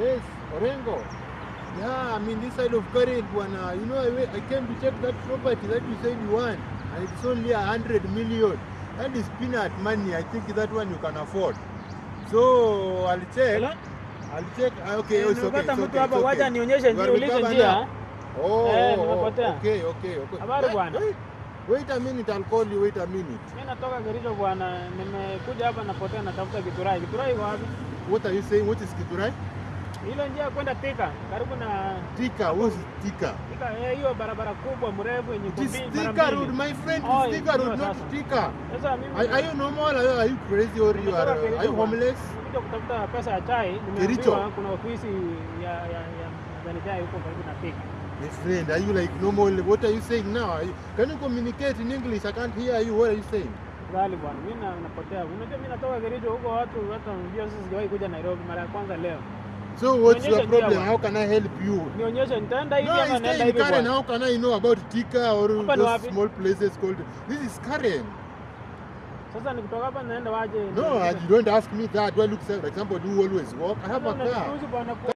Yes, Orengo. Yeah, I mean this side of Karen, bwana. You know, I, I came to check that property that you said you want, and it's only a hundred million. That is peanut money. I think that one you can afford. So I'll check. Hello? I'll check. Ah, Okay, Eh, it's okay. It's okay, hapa, wacha nionyeshe njia, ulize njia. Oh, Eh, nimepotea. okay, okay, okay. Habari bwana. Wait, a minute, I'll call you. Wait a minute. Mimi natoka Kericho bwana, nimekuja hapa napotea, natafuta Githurai. Githurai iko wapi? What are you saying? What is Kiturai? Ile njia kwenda Tika karibu na Tika. What's Tika? Tika eh, hiyo barabara kubwa mrefu yenye kumbi- mara Tika. Road, my friend. Oh, Tika Road, not sasa. Tika. Sasa mimi Are, are you normal? Are are you crazy or you are, are you homeless? Nimekuja kutafuta pesa ya chai, nimeambiwa kuna ofisi ya ya ya majani chai huko karibu na Tika. My friend, are you like normal? What are you saying now? Are you, can you communicate in English? I can't hear you. What are you saying? Gali bwana, mimi na- napotea. Unajua mimi natoka Kericho huko, watu hata sisi sijawahi kuja Nairobi mara ya kwanza leo. So what's your Nionyeshe problem? How can I help you? Nionyeshe nitaenda hivi No, ama naenda hivi Karen. How can I know about Tika or Hapa those small places called? This is Karen. Sasa nikitoka hapa naenda waje? No, you don't ask me that. Do I look like somebody who always walk? I have a car.